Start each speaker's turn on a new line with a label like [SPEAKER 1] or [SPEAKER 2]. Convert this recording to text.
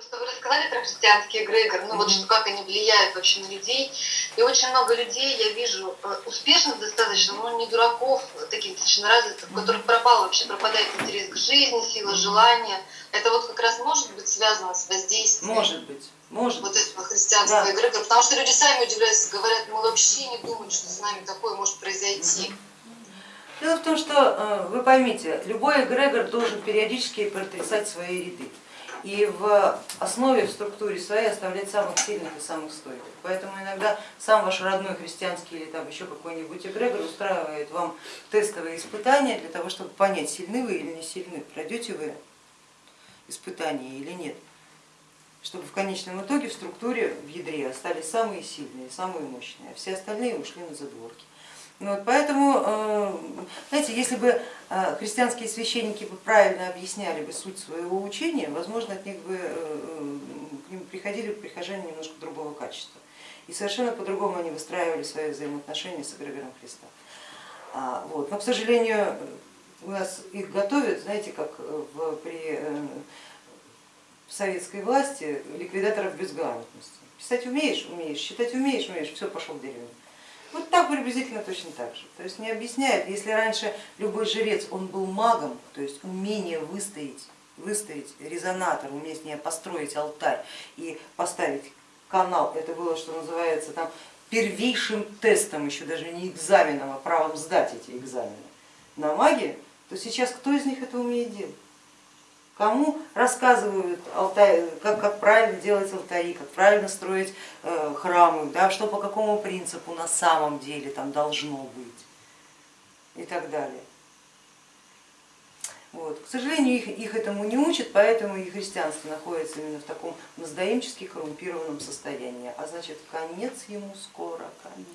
[SPEAKER 1] Просто вы рассказали про христианский эгрегор, ну mm-hmm. вот что, как они влияют вообще на людей. И очень много людей я вижу э, успешных достаточно, но не дураков, таких достаточно развитых, у которых пропал вообще, пропадает интерес к жизни, сила желания. Это вот как раз может быть связано с воздействием.
[SPEAKER 2] Может быть. Может.
[SPEAKER 1] Вот этого христианского да. эгрегора. Потому что люди сами удивляются, говорят, мы вообще не думали, что с нами такое может произойти.
[SPEAKER 2] Дело в том, что э, вы поймите, любой эгрегор должен периодически протрясать свои ряды и в основе, в структуре своей оставлять самых сильных и самых стойких. Поэтому иногда сам ваш родной христианский или там еще какой-нибудь эгрегор устраивает вам тестовые испытания для того, чтобы понять, сильны вы или не сильны, пройдете вы испытания или нет чтобы в конечном итоге в структуре, в ядре остались самые сильные, самые мощные, а все остальные ушли на задворки. Ну вот, поэтому, э, знаете, если бы э, христианские священники бы правильно объясняли бы суть своего учения, возможно, от них бы э, к ним приходили прихожане немножко другого качества. И совершенно по-другому они выстраивали свои взаимоотношения с эгрегором Христа. А, вот. Но, к сожалению, у нас их готовят, знаете, как в, при советской власти ликвидаторов безграмотности. Писать умеешь, умеешь, считать умеешь, умеешь, все, пошел в деревню. Вот так приблизительно точно так же. То есть не объясняет, если раньше любой жрец, он был магом, то есть умение выстоять, выставить резонатор, умение построить алтарь и поставить канал, это было, что называется, там первейшим тестом, еще даже не экзаменом, а правом сдать эти экзамены на магии, то сейчас кто из них это умеет делать? Кому рассказывают как, как правильно делать алтари, как правильно строить э, храмы, да, что по какому принципу на самом деле там должно быть и так далее. Вот. К сожалению, их, их этому не учат, поэтому и христианство находится именно в таком мздоимчески коррумпированном состоянии, а значит конец ему скоро, конец.